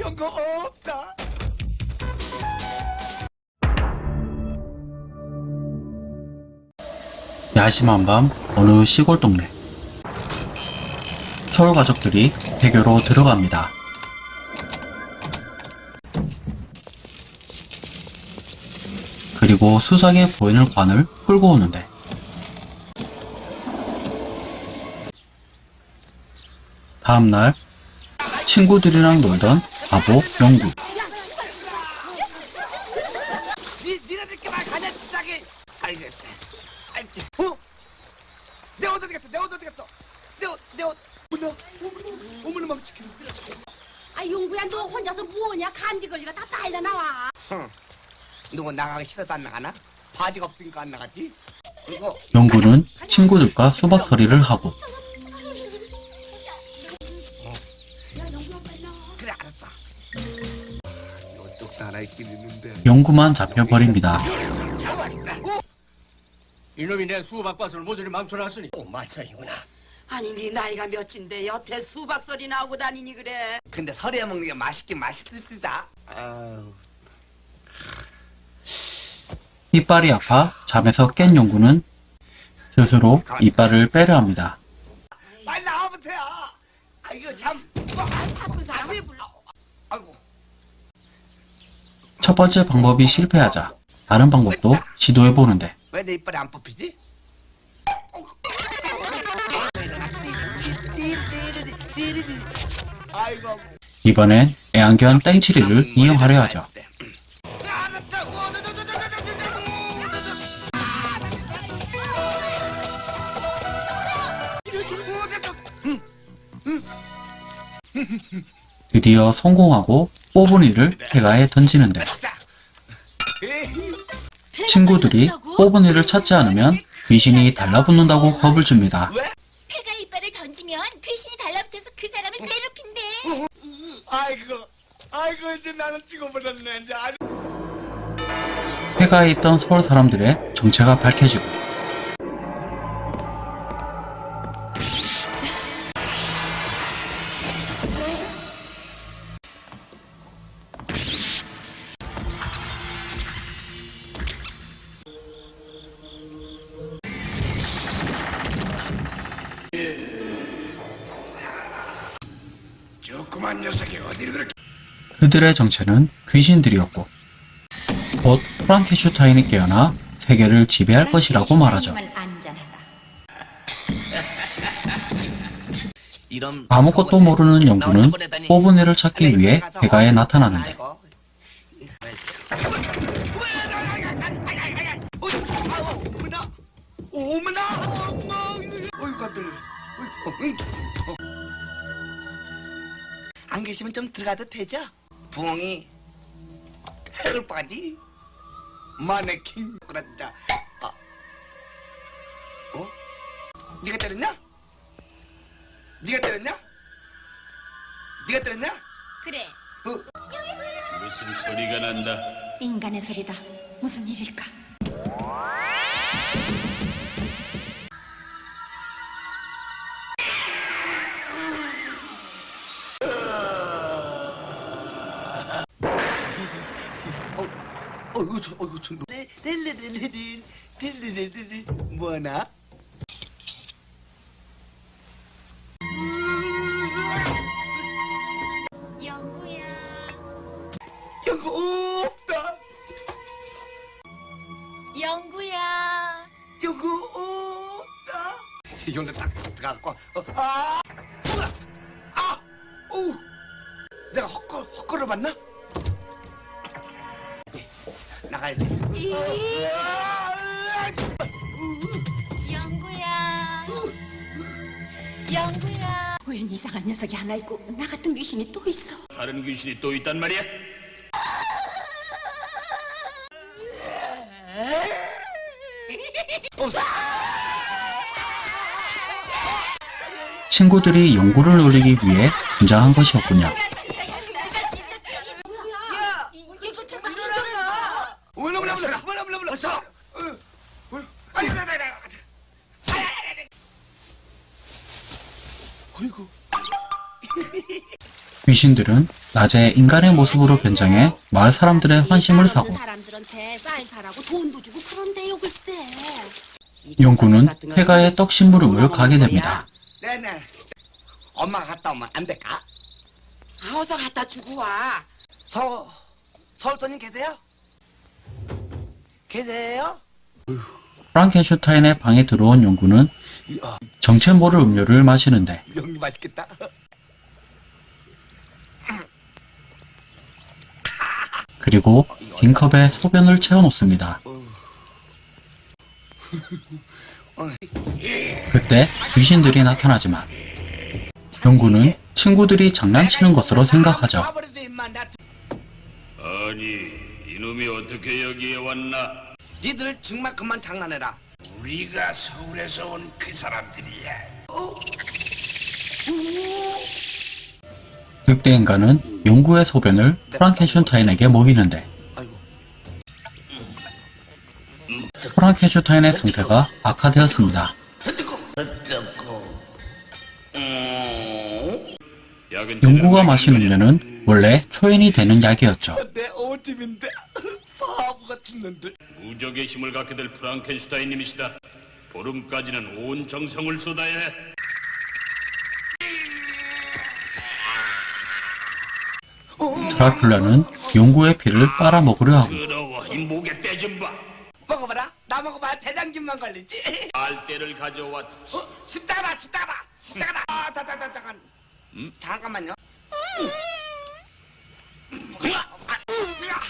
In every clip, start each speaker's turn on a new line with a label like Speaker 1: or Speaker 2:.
Speaker 1: 연거 없다.
Speaker 2: 야심한 밤 어느 시골 동네 서울 가족들이 대교로 들어갑니다. 그리고 수상해 보이는 관을 끌고 오는데 다음날 친구들이랑 놀던 바보 영구
Speaker 1: 니 니네들끼만 가냐 지상에. 알겠다. 알겠다. 어? 내옷 어디 갔어? 내옷 어디 갔어? 내 옷, 내 옷. 어머나, 어머나, 어머나 맘치켜.
Speaker 3: 아 용구야 너 혼자서 뭐하냐 감기 걸리가 다 빨려 나와
Speaker 1: 누구 나가기 싫어서 안 나가나? 바지가 없으니까 안 나갔지? 그리고
Speaker 2: 영구는 친구들과 수박 서리를 하고 영구만 잡혀버립니다.
Speaker 4: 이놈이 내 수박밭을 모조리 망쳐놨으니
Speaker 1: 오 말썽이구나.
Speaker 5: 아니 네 나이가 몇인데 여태 수박설이 나오고 다니니 그래
Speaker 1: 근데 설에 먹는 게 맛있긴 맛있습니다. 아우.
Speaker 2: 이빨이 아파 잠에서 깬 영구는 스스로 이빨을 빼려 합니다.
Speaker 1: 빨리 나와보세요 아 이거 참.
Speaker 5: 바쁜 사람 왜 불러
Speaker 1: 아이고.
Speaker 2: 첫 번째 방법이 실패하자 다른 방법도 시도해 보는데
Speaker 1: 왜 내 이빨이 안 뽑히지?
Speaker 2: 이번엔 애완견 땡치리를 이용하려 하죠. 드디어 성공하고 뽑은 이를 폐가에 던지는데 친구들이 뽑은 이를 찾지 않으면 귀신이 달라붙는다고 겁을 줍니다.
Speaker 3: 폐가 이빨을 던지면 귀신이 달라붙어서 그 사람을 괴롭힌대
Speaker 1: 아이고, 아이고 이제 나는 이제. 아주
Speaker 2: 폐가에 있던 서울 사람들의 정체가 밝혀지고
Speaker 1: 조그만 녀석이 어디를 그렇게
Speaker 2: 그들의 정체는 귀신들이었고 곧 프랑켄슈타인이 깨어나 세계를 지배할 것이라고 말하죠. 아무것도 모르는 영구는 뽑은 애를 찾기 위해 폐가에 나타나는데
Speaker 1: 계시면 좀 들어가도 되죠? 부엉이 해골 바지 마네킹 그랬자. 아. 어? 네가 때렸냐? 네가 때렸냐? 네가 때렸냐?
Speaker 3: 그래
Speaker 1: 어?
Speaker 4: 무슨 소리가 난다
Speaker 3: 인간의 소리다 무슨 일일까
Speaker 1: 저 릴리릴리릴 릴리릴리릴 뭐나?
Speaker 3: 영구야
Speaker 1: 여기 없다.
Speaker 3: 영구야
Speaker 1: 여기 없다. 이걸로 딱 들어가고 어, 아, 아, 오, 내가 헛걸 헛걸을 봤나? 나가야 돼. 아,
Speaker 3: 영구야 영구야 웬 이상한 녀석이 하나 있고 나 같은 귀신이 또 있어
Speaker 4: 다른 귀신이 또 있단 말이야
Speaker 2: 친구들이 영구를 놀리기 위해 등장한 것이었군요. 귀신들은 낮에 인간의 모습으로 변장해 마을 사람들의 환심을 사고
Speaker 6: 사람들한테 쌀 사라고 돈도 주고 그런데요 글쎄.
Speaker 2: 용구는 폐가에 떡 심부름을 가게 됩니다.
Speaker 1: 네네. 엄마가 갔다 오면 안 될까?
Speaker 5: 아, 어서 갖다 주고 와.
Speaker 1: 서 서울 손님 계세요? 계세요?
Speaker 2: 프랑켄슈타인의 방에 들어온 용구는
Speaker 1: 이야,
Speaker 2: 정체 모를 음료를 마시는데
Speaker 1: 연기 맛있겠다.
Speaker 2: 그리고 빈 컵에 소변을 채워 놓습니다. 그때 귀신들이 나타나지만 용구는 친구들이 장난치는 것으로 생각하죠.
Speaker 4: 아니 이놈이 어떻게 여기에 왔나?
Speaker 1: 니들 정말 그만 장난해라.
Speaker 4: 우리가 서울에서 온 그 사람들이야.
Speaker 2: 늑대 인간은 용구의 소변을 프랑켄슈타인에게 먹이는데. 프랑켄슈타인의 상태가 악화되었습니다. 용구가 마신? 음료는 원래 초인이 되는 약이었죠.
Speaker 4: 무적의 힘을 갖게 될 프랑켄슈타인님이시다. 보름까지는 온 정성을 쏟아야 해.
Speaker 2: 드라큘라는 용구의 피를 빨아먹으려 하고
Speaker 4: 더러워 이 목에 떼좀 봐.
Speaker 1: 먹어봐라. 나 먹어봐. 대장균만 걸리지.
Speaker 4: 알대를 가져왔지.
Speaker 1: 어, 십다가라, 십다가라, 십다가라. 아, 다, 다, 다, 잠깐. 음, 잠깐만요. 으아, 아, 으아.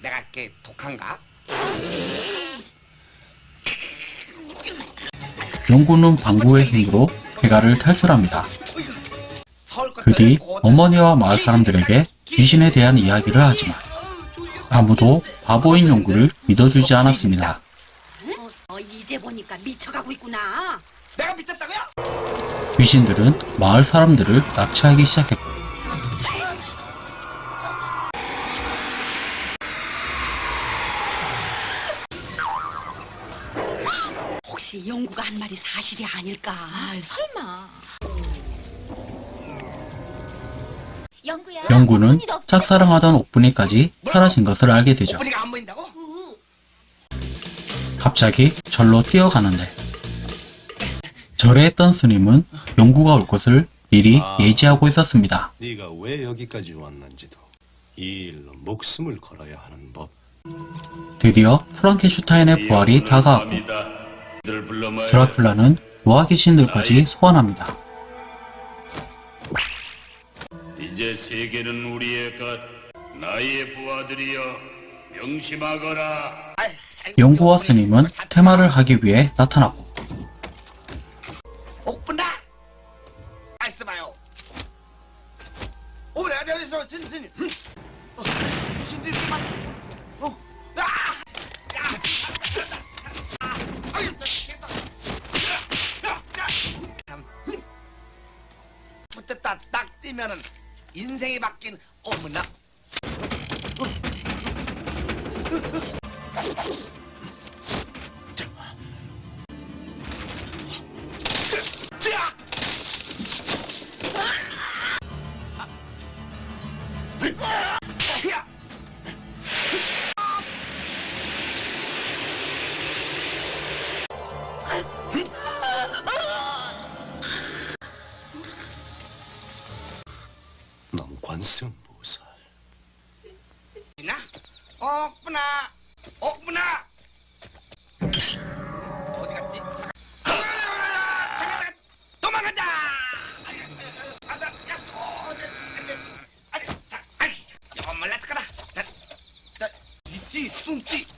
Speaker 1: 내가 이렇게 독한가?
Speaker 2: 용구는 방구의 힘으로 폐가를 탈출합니다. 그 뒤 어머니와 마을 사람들에게 귀신에 대한 이야기를 하지만 아무도 바보인 용구를 믿어주지 않았습니다.
Speaker 6: 어, 이제 보니까 미쳐가고 있구나.
Speaker 1: 내가 미쳤다고요?
Speaker 2: 귀신들은 마을 사람들을 납치하기 시작했고
Speaker 6: 혹시 영구가 한 말이 사실이 아닐까? 아, 설마.
Speaker 2: 영구는. 짝사랑하던 옥분이까지 사라진 것을 알게 되죠. 갑자기 절로 뛰어가는데 절에 있던 스님은 용구가 올 것을 미리 예지하고 있었습니다.
Speaker 7: 네가 왜 여기까지 왔는지도 이 일로 목숨을 걸어야 하는 법.
Speaker 2: 드디어 프랑켄슈타인의 부활이 다가왔고. 드라큘라는 부하 귀신들까지 소환합니다.
Speaker 4: 제 세계는 우리의 것. 나의 부하들이여 명심하거라.
Speaker 2: 용구와 스님은 테마를 하기 위해 나타났고
Speaker 1: 옥분다! 말씀하요. 오래 어디 어디서 신 스님? 어, 그만. 어, 아, 야, 아. 붙었다 딱 뛰면은 인생이 바뀐 어머나.
Speaker 7: 넌 관세음보살.
Speaker 1: 나? 없구나. 없구나. 어디 갔지? 아, 잠깐, 잠깐. 도망가자. 아자, 야, 어, 아니, 자, 아니, 야, 말랐을까라. 자, 자, 있지, 숨지, 띠, 깨깨깨.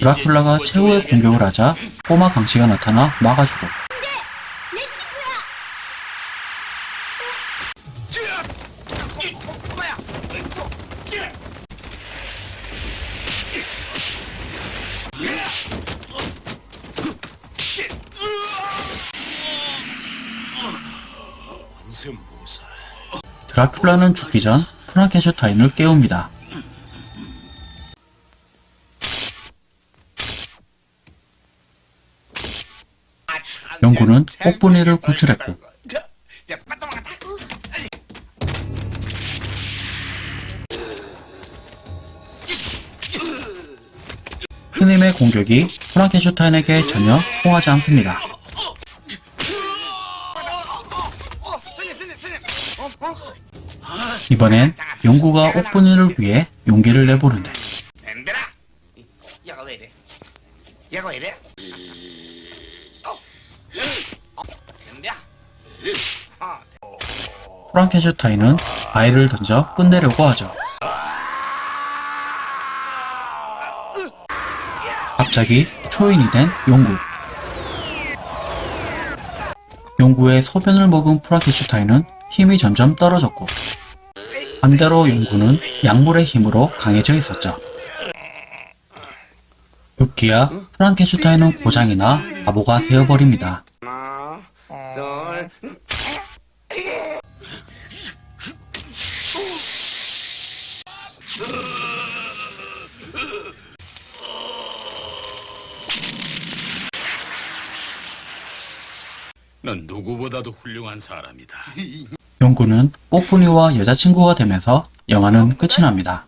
Speaker 2: 드라큘라가 최후의 공격을 하자 꼬마 강씨가 나타나 막아주고. 드라큘라는 죽기 전 프랑켄슈타인을 깨웁니다. 영구는 옥분이를 구출했고. 스님의 공격이 프랑켄슈타인에게 전혀 통하지 않습니다. 이번엔 영구가 옥분이를 위해 용기를 내보는데 프랑켄슈타인은 아이를 던져 끝내려고 하죠. 갑자기 초인이 된 용구. 용구의 소변을 먹은 프랑켄슈타인은 힘이 점점 떨어졌고 반대로 용구는 약물의 힘으로 강해져 있었죠. 급기야 프랑켄슈타인은 고장이나 바보가 되어버립니다.
Speaker 4: 넌 누구보다도 훌륭한 사람이다.
Speaker 2: 용구는 뽀뿌니와 여자친구가 되면서 영화는 끝이
Speaker 1: 납니다.